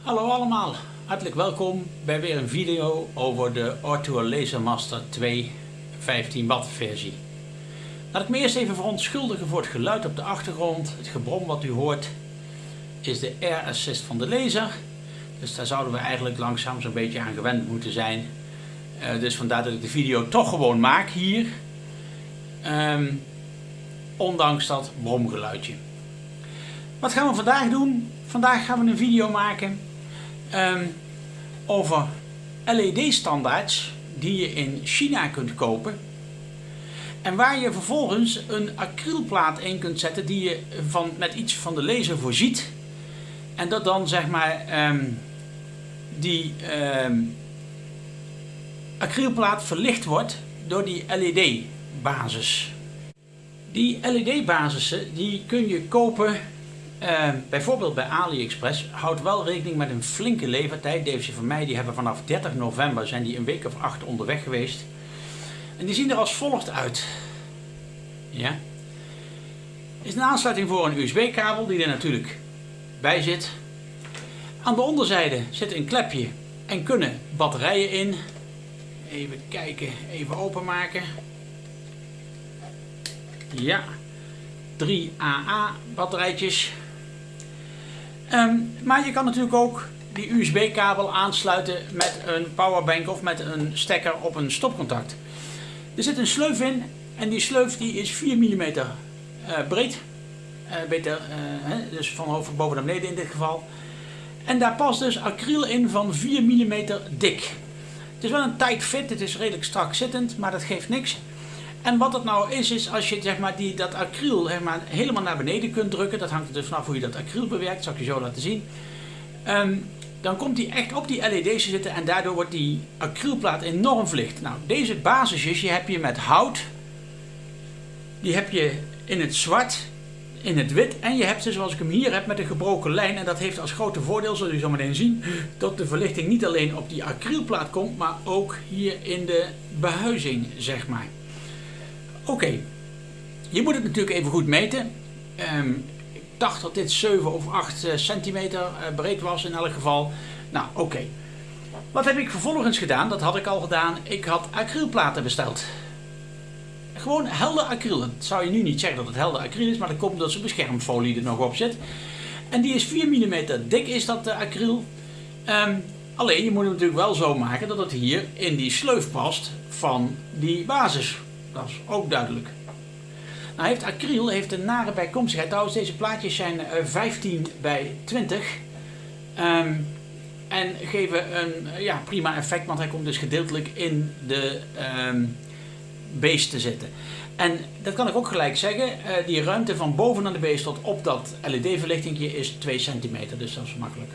Hallo allemaal, hartelijk welkom bij weer een video over de Ortua Lasermaster 2 15 watt versie. Laat ik me eerst even verontschuldigen voor het geluid op de achtergrond. Het gebrom wat u hoort is de air assist van de laser. Dus daar zouden we eigenlijk langzaam zo'n beetje aan gewend moeten zijn. Dus vandaar dat ik de video toch gewoon maak hier. Um, ondanks dat bromgeluidje. Wat gaan we vandaag doen? Vandaag gaan we een video maken um, over LED standaards die je in China kunt kopen. En waar je vervolgens een acrylplaat in kunt zetten die je van, met iets van de laser voorziet. En dat dan zeg maar um, die um, acrylplaat verlicht wordt door die LED basis. Die LED basissen die kun je kopen uh, bijvoorbeeld bij AliExpress. Houd wel rekening met een flinke levertijd. Deze van mij die hebben vanaf 30 november zijn die een week of acht onderweg geweest. En die zien er als volgt uit. Ja. Is een aansluiting voor een USB kabel die er natuurlijk bij zit. Aan de onderzijde zit een klepje en kunnen batterijen in. Even kijken, even openmaken. Ja, 3 AA batterijtjes. Um, maar je kan natuurlijk ook die USB kabel aansluiten met een powerbank of met een stekker op een stopcontact. Er zit een sleuf in en die sleuf die is 4 mm uh, breed. Uh, beter, uh, dus van hoofd boven naar beneden in dit geval. En daar past dus acryl in van 4 mm dik. Het is wel een tight fit, het is redelijk strak zittend, maar dat geeft niks. En wat het nou is, is als je zeg maar, die, dat acryl helemaal naar beneden kunt drukken, dat hangt er dus vanaf hoe je dat acryl bewerkt, dat zal ik je zo laten zien. Um, dan komt die echt op die LED's te zitten en daardoor wordt die acrylplaat enorm verlicht. Nou, deze basisjes heb je met hout, die heb je in het zwart, in het wit en je hebt ze zoals ik hem hier heb met een gebroken lijn. En dat heeft als grote voordeel, zul je zo meteen zien, dat de verlichting niet alleen op die acrylplaat komt, maar ook hier in de behuizing, zeg maar. Oké, je moet het natuurlijk even goed meten. Um, ik dacht dat dit 7 of 8 uh, centimeter uh, breed was in elk geval. Nou, oké. Wat heb ik vervolgens gedaan? Dat had ik al gedaan. Ik had acrylplaten besteld. Gewoon helder acryl. Dat zou je nu niet zeggen dat het helder acryl is, maar dat komt omdat zijn beschermfolie er nog op zit. En die is 4 mm dik, is dat uh, acryl. Um, alleen, je moet het natuurlijk wel zo maken dat het hier in die sleuf past van die basis. Dat is ook duidelijk. Nou heeft acryl heeft een nare bijkomstigheid. Trouwens, deze plaatjes zijn 15 eh, bij 20. Um, ehm, en geven een ja, prima effect, want hij komt dus gedeeltelijk in de um, beest te zitten. En dat kan ik ook gelijk zeggen, uh, die ruimte van boven aan de beest tot op dat LED-verlichtingje is 2 centimeter, dus dat is makkelijk.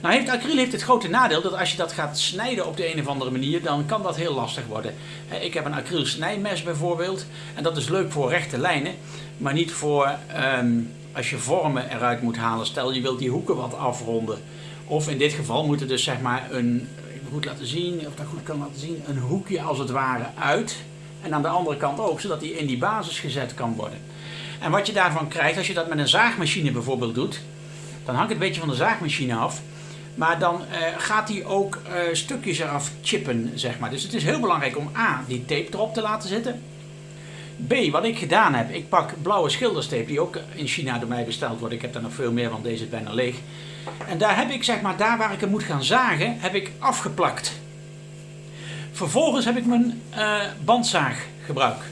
Nou heeft acryl heeft het grote nadeel dat als je dat gaat snijden op de een of andere manier, dan kan dat heel lastig worden. Ik heb een acryl snijmes bijvoorbeeld en dat is leuk voor rechte lijnen, maar niet voor um, als je vormen eruit moet halen. Stel je wilt die hoeken wat afronden. Of in dit geval moet er dus zeg maar een, moet laten zien, of dat goed kan laten zien, een hoekje als het ware uit. En aan de andere kant ook, zodat die in die basis gezet kan worden. En wat je daarvan krijgt, als je dat met een zaagmachine bijvoorbeeld doet, dan hangt het een beetje van de zaagmachine af. Maar dan uh, gaat hij ook uh, stukjes eraf chippen, zeg maar. Dus het is heel belangrijk om A, die tape erop te laten zitten. B, wat ik gedaan heb, ik pak blauwe schilderstape die ook in China door mij besteld wordt. Ik heb er nog veel meer, want deze is bijna leeg. En daar heb ik, zeg maar, daar waar ik hem moet gaan zagen, heb ik afgeplakt. Vervolgens heb ik mijn uh, bandzaag gebruikt.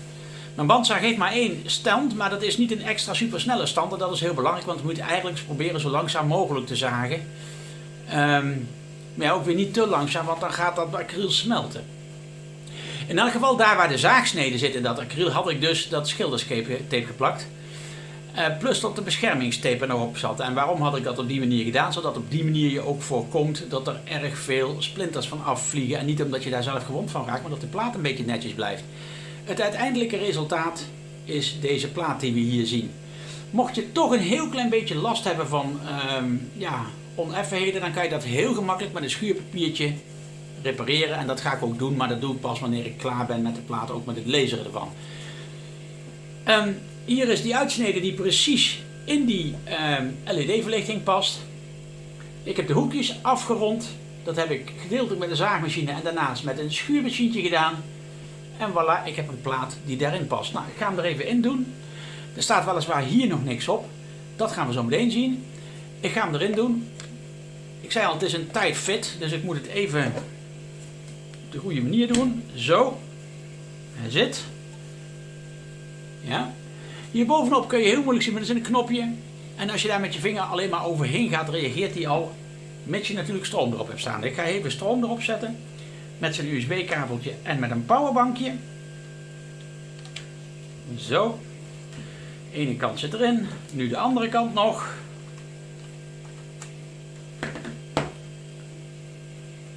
Mijn bandzaag heeft maar één stand, maar dat is niet een extra supersnelle stand. En dat is heel belangrijk, want we moeten eigenlijk proberen zo langzaam mogelijk te zagen. Um, maar ja, ook weer niet te langzaam, want dan gaat dat acryl smelten. In elk geval, daar waar de zaagsnede zit in dat acryl, had ik dus dat schilderstape geplakt. Uh, plus dat de beschermingstape er nog op zat. En waarom had ik dat op die manier gedaan? Zodat op die manier je ook voorkomt dat er erg veel splinters van afvliegen. En niet omdat je daar zelf gewond van raakt, maar dat de plaat een beetje netjes blijft. Het uiteindelijke resultaat is deze plaat die we hier zien. Mocht je toch een heel klein beetje last hebben van um, ja, oneffenheden, dan kan je dat heel gemakkelijk met een schuurpapiertje repareren. En dat ga ik ook doen, maar dat doe ik pas wanneer ik klaar ben met de plaat, ook met het laseren ervan. Um, hier is die uitsnede die precies in die um, LED-verlichting past. Ik heb de hoekjes afgerond. Dat heb ik gedeeltelijk met een zaagmachine en daarnaast met een schuurmachientje gedaan. En voilà, ik heb een plaat die daarin past. Nou, ik ga hem er even in doen. Er staat weliswaar hier nog niks op. Dat gaan we zo meteen zien. Ik ga hem erin doen. Ik zei al, het is een tight fit, dus ik moet het even op de goede manier doen. Zo. Hij zit. Ja. Hier bovenop kun je heel moeilijk zien, maar er is een knopje. En als je daar met je vinger alleen maar overheen gaat, reageert hij al. Mits je natuurlijk stroom erop hebt staan. Ik ga even stroom erop zetten. Met zijn USB kabeltje en met een powerbankje. Zo. De ene kant zit erin. Nu de andere kant nog.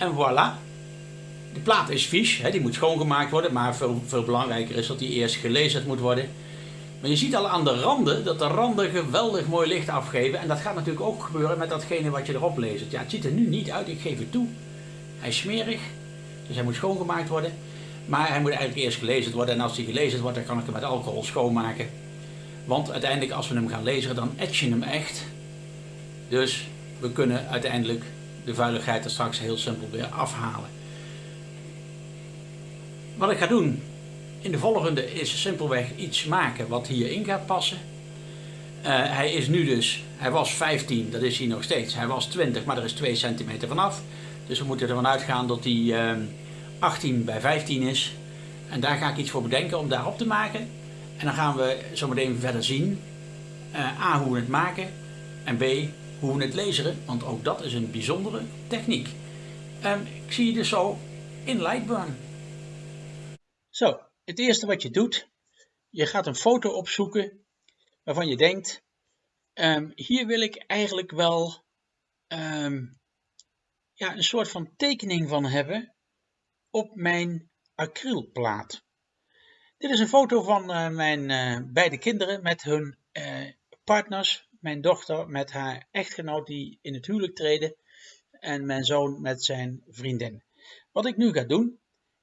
En voilà. De plaat is vies, hè, die moet schoongemaakt worden, maar veel, veel belangrijker is dat die eerst gelezen moet worden. Maar je ziet al aan de randen dat de randen geweldig mooi licht afgeven. En dat gaat natuurlijk ook gebeuren met datgene wat je erop leest. Ja, het ziet er nu niet uit, ik geef het toe. Hij is smerig, dus hij moet schoongemaakt worden. Maar hij moet eigenlijk eerst gelezen worden. En als hij gelezen wordt, dan kan ik hem met alcohol schoonmaken. Want uiteindelijk als we hem gaan lezen, dan etch je hem echt. Dus we kunnen uiteindelijk de vuiligheid er straks heel simpel weer afhalen. Wat ik ga doen in de volgende is simpelweg iets maken wat hierin gaat passen. Uh, hij is nu dus, hij was 15, dat is hij nog steeds. Hij was 20, maar er is 2 centimeter vanaf. Dus we moeten ervan uitgaan dat hij uh, 18 bij 15 is. En daar ga ik iets voor bedenken om daarop te maken. En dan gaan we zometeen verder zien. Uh, A, hoe we het maken. En B, hoe we het lezen. Want ook dat is een bijzondere techniek. Um, ik zie je dus zo in Lightburn. Zo, het eerste wat je doet, je gaat een foto opzoeken waarvan je denkt, um, hier wil ik eigenlijk wel um, ja, een soort van tekening van hebben op mijn acrylplaat. Dit is een foto van uh, mijn uh, beide kinderen met hun uh, partners. Mijn dochter met haar echtgenoot die in het huwelijk treden en mijn zoon met zijn vriendin. Wat ik nu ga doen,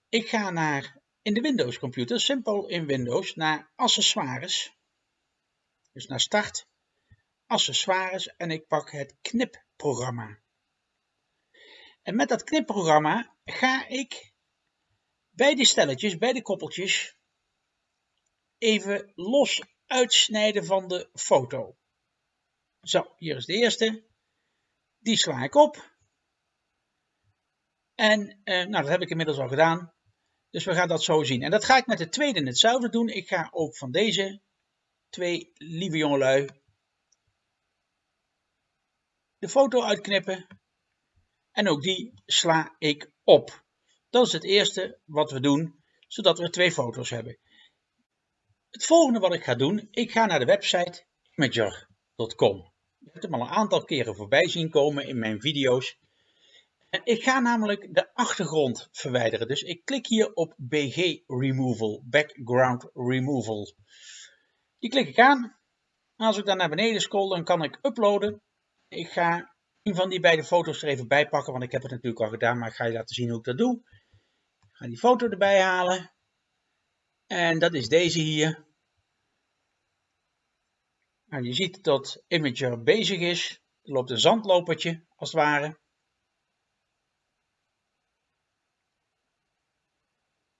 ik ga naar in de Windows computer, simpel in Windows, naar accessoires. Dus naar start, accessoires en ik pak het knipprogramma. En met dat knipprogramma ga ik bij de stelletjes, bij de koppeltjes, even los uitsnijden van de foto. Zo, hier is de eerste. Die sla ik op. En eh, nou, dat heb ik inmiddels al gedaan. Dus we gaan dat zo zien. En dat ga ik met de tweede hetzelfde doen. Ik ga ook van deze twee lieve jongelui de foto uitknippen. En ook die sla ik op. Dat is het eerste wat we doen, zodat we twee foto's hebben. Het volgende wat ik ga doen, ik ga naar de website Je hebt hem al een aantal keren voorbij zien komen in mijn video's. Ik ga namelijk de achtergrond verwijderen. Dus ik klik hier op BG Removal, Background Removal. Die klik ik aan. Als ik dan naar beneden scroll, dan kan ik uploaden. Ik ga een van die beide foto's er even bij pakken, want ik heb het natuurlijk al gedaan, maar ik ga je laten zien hoe ik dat doe. Ik ga die foto erbij halen. En dat is deze hier. Nou, je ziet dat Imager bezig is. Er loopt een zandlopertje, als het ware.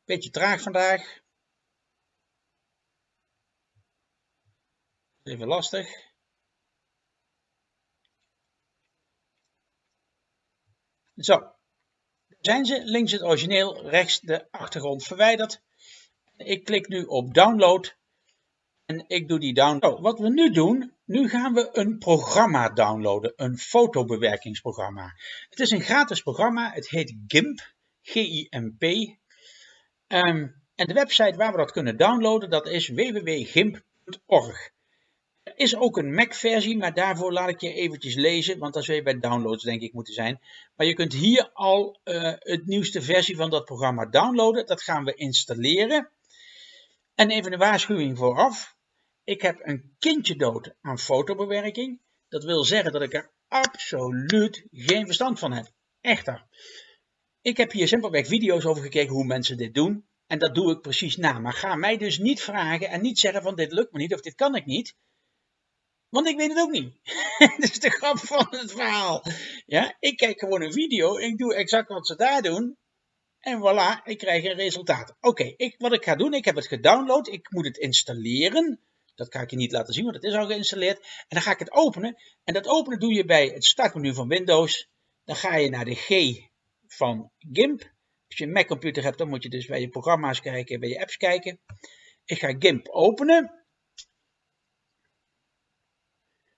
Beetje traag vandaag. Even lastig. Zo. Zijn ze. Links het origineel, rechts de achtergrond verwijderd. Ik klik nu op download. En ik doe die download. Oh, wat we nu doen, nu gaan we een programma downloaden. Een fotobewerkingsprogramma. Het is een gratis programma. Het heet GIMP. G-I-M-P. Um, en de website waar we dat kunnen downloaden, dat is www.gimp.org. Er is ook een Mac-versie, maar daarvoor laat ik je eventjes lezen, want dat zou je bij downloads denk ik moeten zijn. Maar je kunt hier al uh, het nieuwste versie van dat programma downloaden. Dat gaan we installeren. En even een waarschuwing vooraf. Ik heb een kindje dood aan fotobewerking. Dat wil zeggen dat ik er absoluut geen verstand van heb. Echter. Ik heb hier simpelweg video's over gekeken hoe mensen dit doen. En dat doe ik precies na. Maar ga mij dus niet vragen en niet zeggen van dit lukt me niet of dit kan ik niet. Want ik weet het ook niet. dat is de grap van het verhaal. Ja, ik kijk gewoon een video, ik doe exact wat ze daar doen. En voilà, ik krijg een resultaat. Oké, ik, wat ik ga doen, ik heb het gedownload, ik moet het installeren. Dat ga ik je niet laten zien, want het is al geïnstalleerd. En dan ga ik het openen. En dat openen doe je bij het startmenu van Windows. Dan ga je naar de G van GIMP. Als je een Mac computer hebt, dan moet je dus bij je programma's kijken, bij je apps kijken. Ik ga GIMP openen.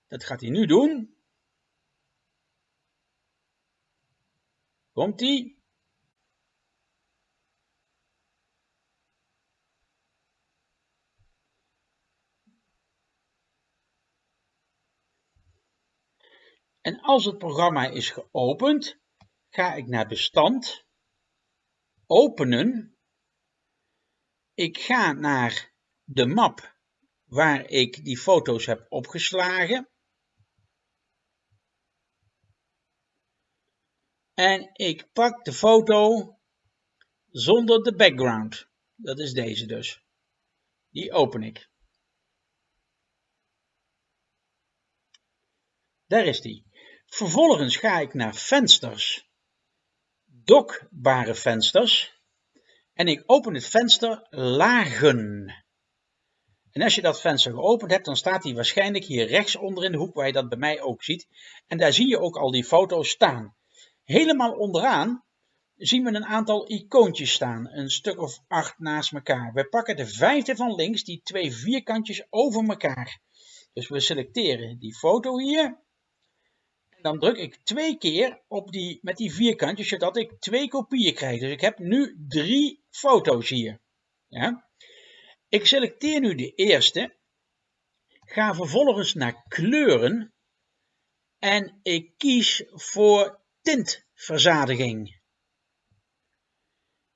Dat gaat hij nu doen. Komt En als het programma is geopend, ga ik naar bestand, openen. Ik ga naar de map waar ik die foto's heb opgeslagen. En ik pak de foto zonder de background. Dat is deze dus. Die open ik. Daar is die. Vervolgens ga ik naar vensters, dokbare vensters en ik open het venster lagen. En als je dat venster geopend hebt, dan staat hij waarschijnlijk hier rechts onder in de hoek waar je dat bij mij ook ziet. En daar zie je ook al die foto's staan. Helemaal onderaan zien we een aantal icoontjes staan, een stuk of acht naast elkaar. We pakken de vijfde van links, die twee vierkantjes over elkaar. Dus we selecteren die foto hier dan druk ik twee keer op die, met die vierkantjes, zodat ik twee kopieën krijg. Dus ik heb nu drie foto's hier. Ja? Ik selecteer nu de eerste, ga vervolgens naar kleuren en ik kies voor tintverzadiging.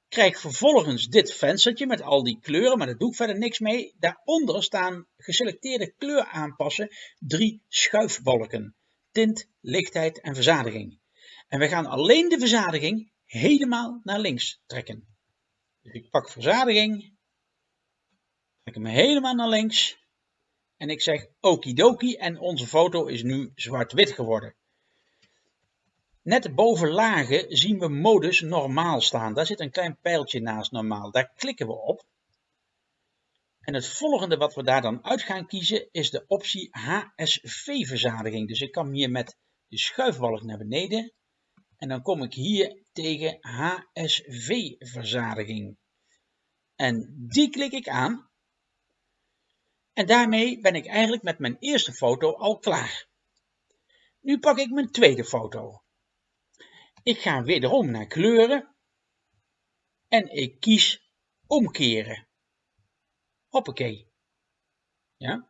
Krijg vervolgens dit venstertje met al die kleuren, maar daar doe ik verder niks mee. Daaronder staan geselecteerde kleur aanpassen, drie schuifbalken tint, lichtheid en verzadiging. En we gaan alleen de verzadiging helemaal naar links trekken. Dus ik pak verzadiging, trek hem helemaal naar links en ik zeg okidoki en onze foto is nu zwart-wit geworden. Net boven lagen zien we modus normaal staan. Daar zit een klein pijltje naast normaal. Daar klikken we op. En het volgende wat we daar dan uit gaan kiezen is de optie HSV-verzadiging. Dus ik kan hier met de schuifbalk naar beneden en dan kom ik hier tegen HSV-verzadiging. En die klik ik aan. En daarmee ben ik eigenlijk met mijn eerste foto al klaar. Nu pak ik mijn tweede foto. Ik ga wederom naar kleuren en ik kies omkeren. Hoppakee. Ja.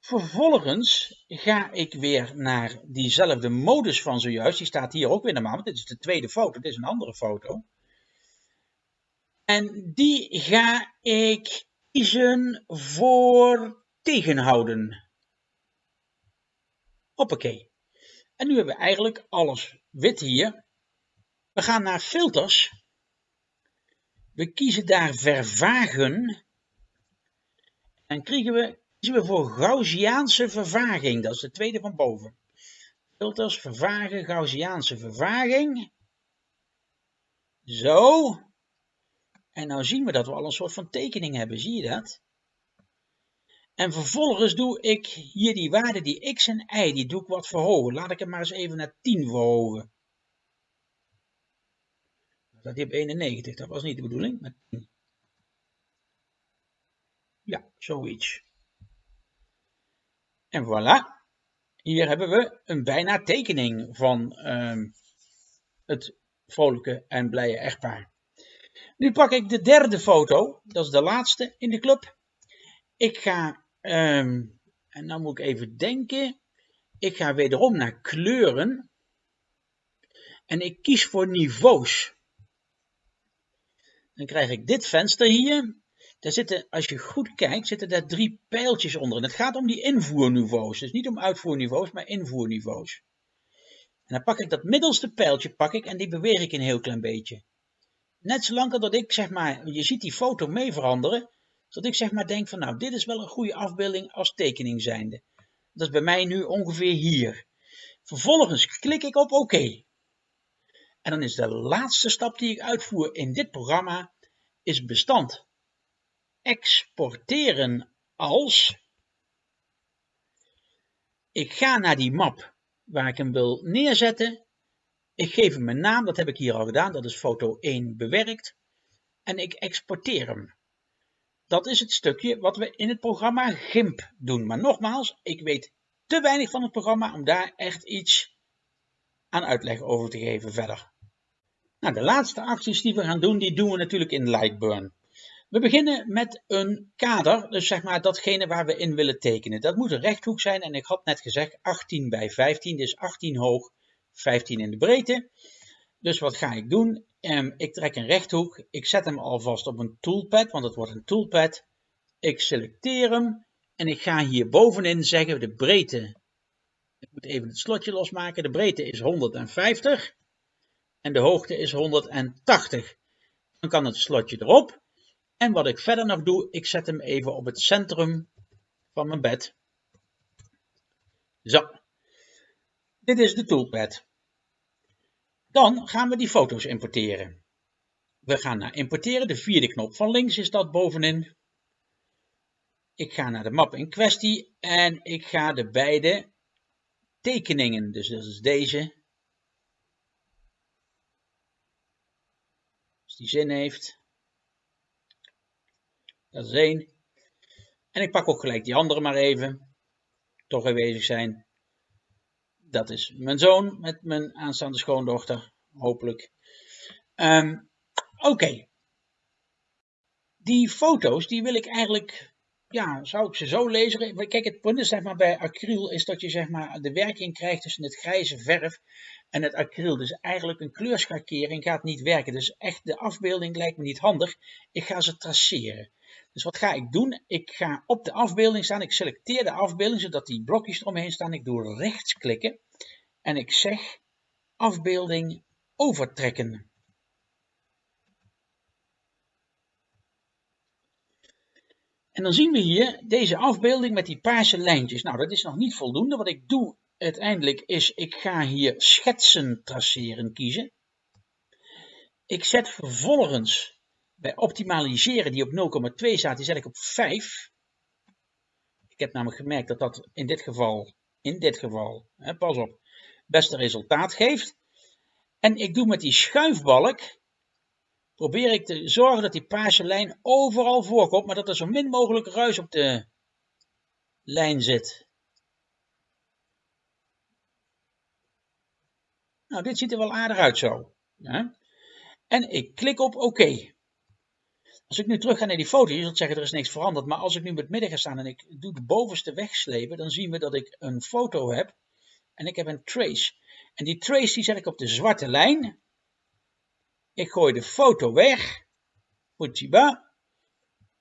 Vervolgens ga ik weer naar diezelfde modus van zojuist. Die staat hier ook weer normaal, want dit is de tweede foto. Dit is een andere foto. En die ga ik kiezen voor tegenhouden. Hoppakee. En nu hebben we eigenlijk alles wit hier. We gaan naar filters. We kiezen daar vervagen. En krijgen we, kiezen we voor Gaussiaanse vervaging. Dat is de tweede van boven. Filters, vervagen, Gaussiaanse vervaging. Zo. En nou zien we dat we al een soort van tekening hebben. Zie je dat? En vervolgens doe ik hier die waarde, die x en y, die doe ik wat verhogen. Laat ik hem maar eens even naar 10 verhogen. Dat hij op 91, dat was niet de bedoeling. Met 10. Ja, zoiets. En voilà. Hier hebben we een bijna tekening van ehm, het vrolijke en blije echtpaar. Nu pak ik de derde foto. Dat is de laatste in de club. Ik ga, ehm, en dan moet ik even denken. Ik ga wederom naar kleuren. En ik kies voor niveaus. Dan krijg ik dit venster hier. Daar zitten, als je goed kijkt, zitten daar drie pijltjes onder. En het gaat om die invoerniveaus. Dus niet om uitvoerniveaus, maar invoerniveaus. En dan pak ik dat middelste pijltje pak ik en die beweeg ik een heel klein beetje. Net zolang dat ik zeg maar, je ziet die foto mee veranderen, dat ik zeg maar denk van nou, dit is wel een goede afbeelding als tekening zijnde. Dat is bij mij nu ongeveer hier. Vervolgens klik ik op OK. En dan is de laatste stap die ik uitvoer in dit programma is bestand exporteren als. Ik ga naar die map waar ik hem wil neerzetten. Ik geef hem een naam, dat heb ik hier al gedaan, dat is foto 1 bewerkt. En ik exporteer hem. Dat is het stukje wat we in het programma GIMP doen. Maar nogmaals, ik weet te weinig van het programma om daar echt iets aan uitleg over te geven verder. Nou, de laatste acties die we gaan doen, die doen we natuurlijk in Lightburn. We beginnen met een kader, dus zeg maar datgene waar we in willen tekenen. Dat moet een rechthoek zijn en ik had net gezegd 18 bij 15, dus 18 hoog, 15 in de breedte. Dus wat ga ik doen? Um, ik trek een rechthoek, ik zet hem alvast op een toolpad, want het wordt een toolpad. Ik selecteer hem en ik ga hier bovenin zeggen de breedte. Ik moet even het slotje losmaken. De breedte is 150 en de hoogte is 180. Dan kan het slotje erop. En wat ik verder nog doe, ik zet hem even op het centrum van mijn bed. Zo. Dit is de toolpad. Dan gaan we die foto's importeren. We gaan naar importeren, de vierde knop van links is dat bovenin. Ik ga naar de map in kwestie en ik ga de beide tekeningen, dus dat is deze, als die zin heeft, dat is één. En ik pak ook gelijk die andere maar even. Toch aanwezig zijn. Dat is mijn zoon met mijn aanstaande schoondochter. Hopelijk. Um, Oké. Die foto's, die wil ik eigenlijk, ja, zou ik ze zo lezen? Kijk, het punt is zeg maar bij acryl is dat je zeg maar de werking krijgt tussen het grijze verf en het acryl. Dus eigenlijk een kleurschakering gaat niet werken. Dus echt de afbeelding lijkt me niet handig. Ik ga ze traceren. Dus wat ga ik doen? Ik ga op de afbeelding staan. Ik selecteer de afbeelding zodat die blokjes eromheen staan. Ik doe rechts klikken en ik zeg afbeelding overtrekken. En dan zien we hier deze afbeelding met die paarse lijntjes. Nou, dat is nog niet voldoende. Wat ik doe uiteindelijk is, ik ga hier schetsen traceren kiezen. Ik zet vervolgens bij optimaliseren die op 0,2 staat, die zet ik op 5. Ik heb namelijk gemerkt dat dat in dit geval, in dit geval, hè, pas op, beste resultaat geeft. En ik doe met die schuifbalk, probeer ik te zorgen dat die paarse lijn overal voorkomt, maar dat er zo min mogelijk ruis op de lijn zit. Nou, dit ziet er wel aardig uit zo. Ja. En ik klik op oké. Als ik nu terug ga naar die foto, je zult zeggen er is niks veranderd, maar als ik nu met midden ga staan en ik doe de bovenste wegslepen, dan zien we dat ik een foto heb en ik heb een trace. En die trace die zet ik op de zwarte lijn. Ik gooi de foto weg. Fujiba.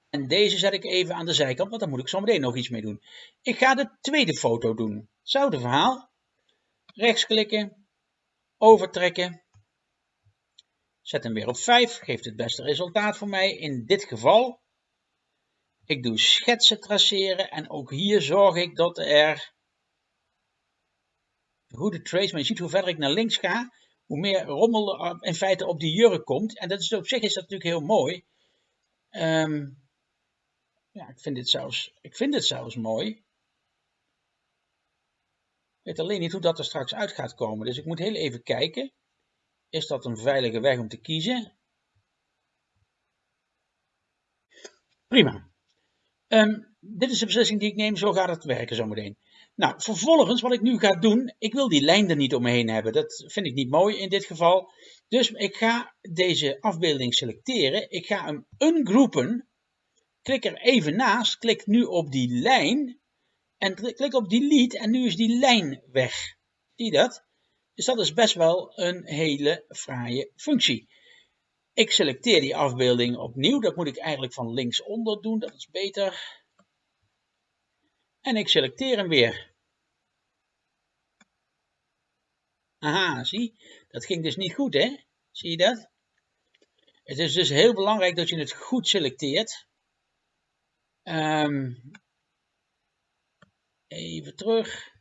En deze zet ik even aan de zijkant, want daar moet ik zo meteen nog iets mee doen. Ik ga de tweede foto doen. Hetzelfde verhaal. Rechtsklikken. Overtrekken. Zet hem weer op 5, geeft het beste resultaat voor mij. In dit geval, ik doe schetsen traceren en ook hier zorg ik dat er goede trace, maar je ziet hoe verder ik naar links ga, hoe meer rommel in feite op die jurk komt. En dat is, op zich is dat natuurlijk heel mooi. Um, ja, ik vind dit zelfs, ik vind dit zelfs mooi. Ik weet alleen niet hoe dat er straks uit gaat komen, dus ik moet heel even kijken. Is dat een veilige weg om te kiezen? Prima. Um, dit is de beslissing die ik neem, zo gaat het werken zometeen. Nou, vervolgens wat ik nu ga doen, ik wil die lijn er niet omheen hebben. Dat vind ik niet mooi in dit geval. Dus ik ga deze afbeelding selecteren. Ik ga hem ungroepen. Klik er even naast, klik nu op die lijn. En klik op delete en nu is die lijn weg. Zie je dat? Dus dat is best wel een hele fraaie functie. Ik selecteer die afbeelding opnieuw. Dat moet ik eigenlijk van linksonder doen. Dat is beter. En ik selecteer hem weer. Aha, zie. Dat ging dus niet goed, hè? Zie je dat? Het is dus heel belangrijk dat je het goed selecteert. Um, even terug.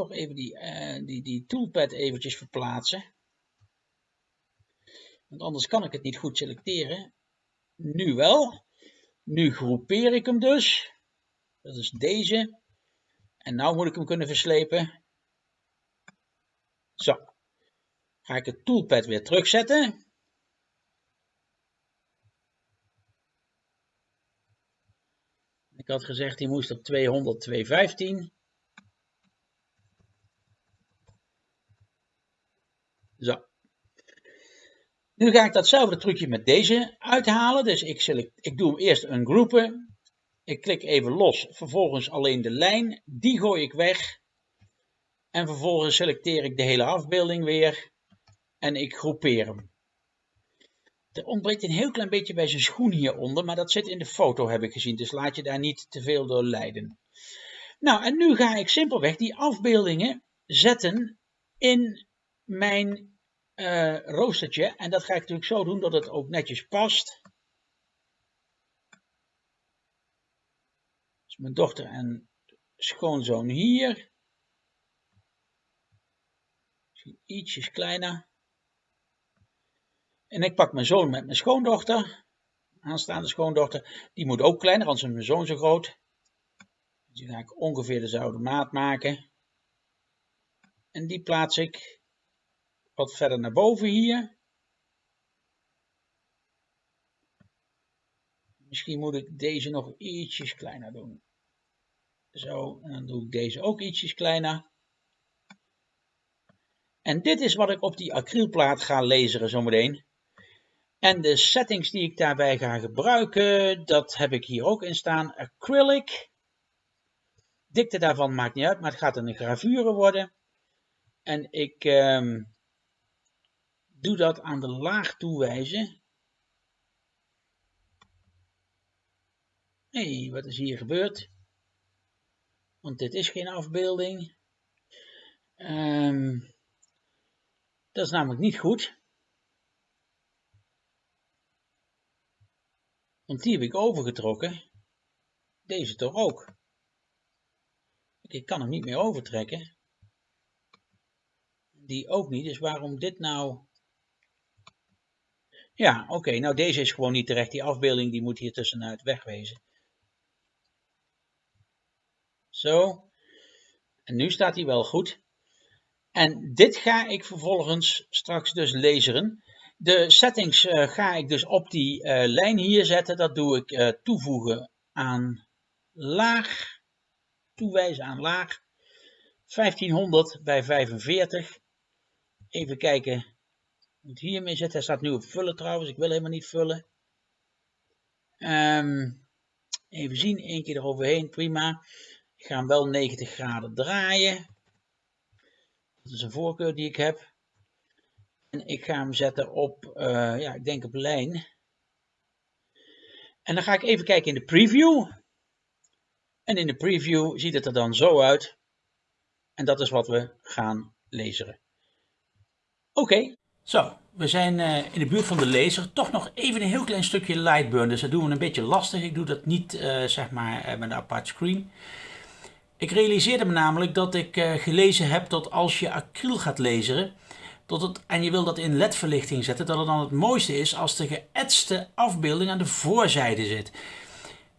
Toch even die, uh, die, die toolpad eventjes verplaatsen. Want anders kan ik het niet goed selecteren. Nu wel. Nu groepeer ik hem dus. Dat is deze. En nu moet ik hem kunnen verslepen. Zo. Ga ik het toolpad weer terugzetten. Ik had gezegd, die moest op 200, 215. Zo. Nu ga ik datzelfde trucje met deze uithalen. Dus ik, select, ik doe hem eerst een groepen. Ik klik even los, vervolgens alleen de lijn. Die gooi ik weg. En vervolgens selecteer ik de hele afbeelding weer. En ik groepeer hem. Er ontbreekt een heel klein beetje bij zijn schoen hieronder, maar dat zit in de foto heb ik gezien. Dus laat je daar niet te veel door leiden. Nou, en nu ga ik simpelweg die afbeeldingen zetten in mijn uh, roostertje. En dat ga ik natuurlijk zo doen dat het ook netjes past. Dus mijn dochter en schoonzoon hier. Misschien ietsjes kleiner. En ik pak mijn zoon met mijn schoondochter. Aanstaande schoondochter. Die moet ook kleiner, anders is mijn zoon zo groot. Dus die ga ik ongeveer dezelfde maat maken. En die plaats ik wat verder naar boven hier. Misschien moet ik deze nog ietsjes kleiner doen. Zo, en dan doe ik deze ook ietsjes kleiner. En dit is wat ik op die acrylplaat ga lezen zometeen. En de settings die ik daarbij ga gebruiken, dat heb ik hier ook in staan. Acrylic. Dikte daarvan maakt niet uit, maar het gaat een gravure worden. En ik ehm, doe dat aan de laag toewijzen. Hé, wat is hier gebeurd? Want dit is geen afbeelding. Um, dat is namelijk niet goed. Want die heb ik overgetrokken. Deze toch ook. Ik kan hem niet meer overtrekken. Die ook niet, dus waarom dit nou... Ja, oké, nou deze is gewoon niet terecht. Die afbeelding die moet hier tussenuit wegwezen. Zo. En nu staat hij wel goed. En dit ga ik vervolgens straks dus lezen. De settings uh, ga ik dus op die uh, lijn hier zetten. Dat doe ik uh, toevoegen aan laag. Toewijzen aan laag. 1500 bij 45. Even kijken. Moet hiermee zetten. Hij staat nu op vullen trouwens. Ik wil helemaal niet vullen. Um, even zien. Eén keer eroverheen. Prima. Ik ga hem wel 90 graden draaien. Dat is een voorkeur die ik heb. En ik ga hem zetten op, uh, ja, ik denk op lijn. En dan ga ik even kijken in de preview. En in de preview ziet het er dan zo uit. En dat is wat we gaan lezen. Oké. Zo, we zijn uh, in de buurt van de laser. Toch nog even een heel klein stukje Lightburn. Dus dat doen we een beetje lastig. Ik doe dat niet uh, zeg maar met een apart screen. Ik realiseerde me namelijk dat ik gelezen heb dat als je acryl gaat laseren, dat het, en je wil dat in ledverlichting zetten, dat het dan het mooiste is als de geëtste afbeelding aan de voorzijde zit.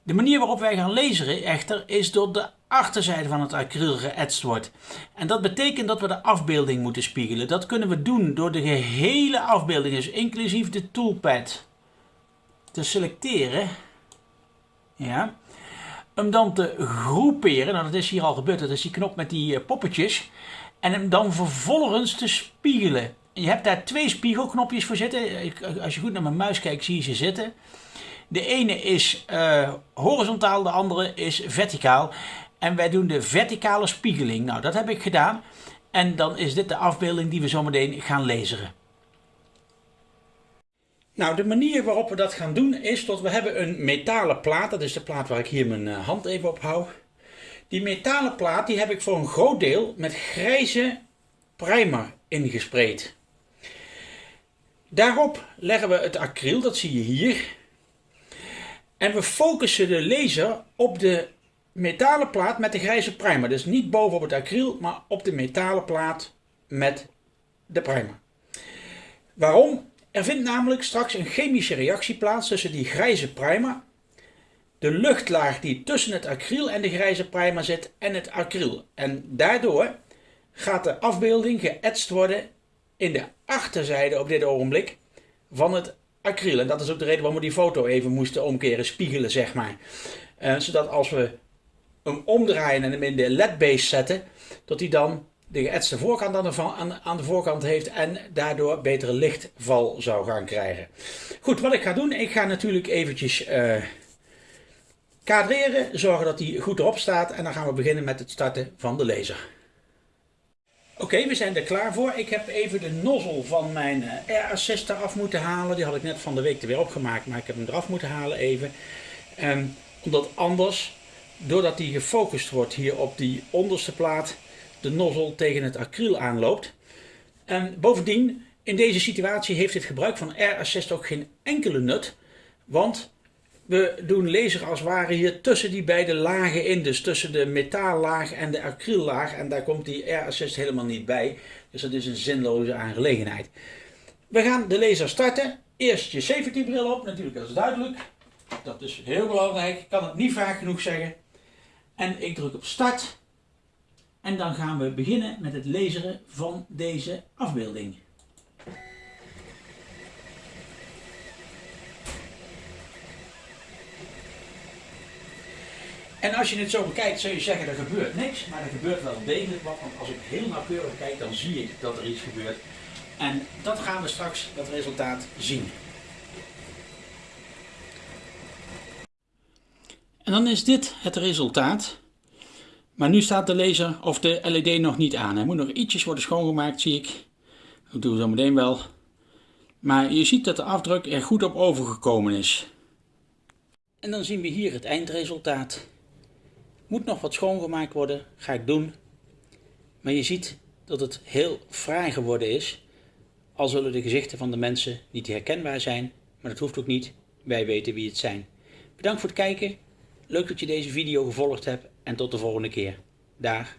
De manier waarop wij gaan laseren echter is door de achterzijde van het acryl geëtst wordt. En dat betekent dat we de afbeelding moeten spiegelen. Dat kunnen we doen door de gehele afbeelding, dus inclusief de toolpad, te selecteren. Ja hem dan te groeperen. Nou, dat is hier al gebeurd. Dat is die knop met die uh, poppetjes. En hem dan vervolgens te spiegelen. Je hebt daar twee spiegelknopjes voor zitten. Als je goed naar mijn muis kijkt, zie je ze zitten. De ene is uh, horizontaal, de andere is verticaal. En wij doen de verticale spiegeling. Nou, dat heb ik gedaan. En dan is dit de afbeelding die we zometeen gaan lezen. Nou, de manier waarop we dat gaan doen is dat we hebben een metalen plaat. Dat is de plaat waar ik hier mijn eh, hand even op hou. Die metalen plaat die heb ik voor een groot deel met grijze primer ingespreid. Daarop leggen we het acryl, dat zie je hier. En we focussen de laser op de metalen plaat met de grijze primer. Dus niet bovenop het acryl, maar op de metalen plaat met de primer. Waarom? Er vindt namelijk straks een chemische reactie plaats tussen die grijze primer, de luchtlaag die tussen het acryl en de grijze primer zit en het acryl. En daardoor gaat de afbeelding geëtst worden in de achterzijde op dit ogenblik van het acryl. En dat is ook de reden waarom we die foto even moesten omkeren, spiegelen zeg maar. Uh, zodat als we hem omdraaien en hem in de LED-base zetten, dat hij dan de geëtste voorkant aan de, aan, de, voorkant heeft en daardoor betere lichtval zou gaan krijgen. Goed, wat ik ga doen, ik ga natuurlijk eventjes uh, kadreren, zorgen dat hij goed erop staat en dan gaan we beginnen met het starten van de laser. Oké, we zijn er klaar voor. Ik heb even de nozzle van mijn Air Assist eraf moeten halen. Die had ik net van de week er weer opgemaakt, maar ik heb hem eraf moeten halen even. Um, omdat anders, doordat die gefocust wordt hier op die onderste plaat, de nozzle tegen het acryl aanloopt. En bovendien, in deze situatie heeft het gebruik van Air Assist ook geen enkele nut. Want we doen laser als het ware hier tussen die beide lagen in. Dus tussen de metaallaag en de acryllaag. En daar komt die Air Assist helemaal niet bij. Dus dat is een zinloze aangelegenheid. We gaan de laser starten. Eerst je safety bril op, natuurlijk dat is duidelijk. Dat is heel belangrijk. Ik kan het niet vaak genoeg zeggen. En ik druk op start. En dan gaan we beginnen met het laseren van deze afbeelding. En als je het zo bekijkt, zou je zeggen er gebeurt niks, maar er gebeurt wel degelijk wat. Want als ik heel nauwkeurig kijk, dan zie ik dat er iets gebeurt. En dat gaan we straks, dat resultaat, zien. En dan is dit het resultaat. Maar nu staat de laser of de LED nog niet aan. Hij moet nog ietsjes worden schoongemaakt, zie ik. Dat doen we zo meteen wel. Maar je ziet dat de afdruk er goed op overgekomen is. En dan zien we hier het eindresultaat. Moet nog wat schoongemaakt worden, ga ik doen. Maar je ziet dat het heel fraai geworden is. Al zullen de gezichten van de mensen niet herkenbaar zijn, maar dat hoeft ook niet. Wij weten wie het zijn. Bedankt voor het kijken. Leuk dat je deze video gevolgd hebt en tot de volgende keer. Dag.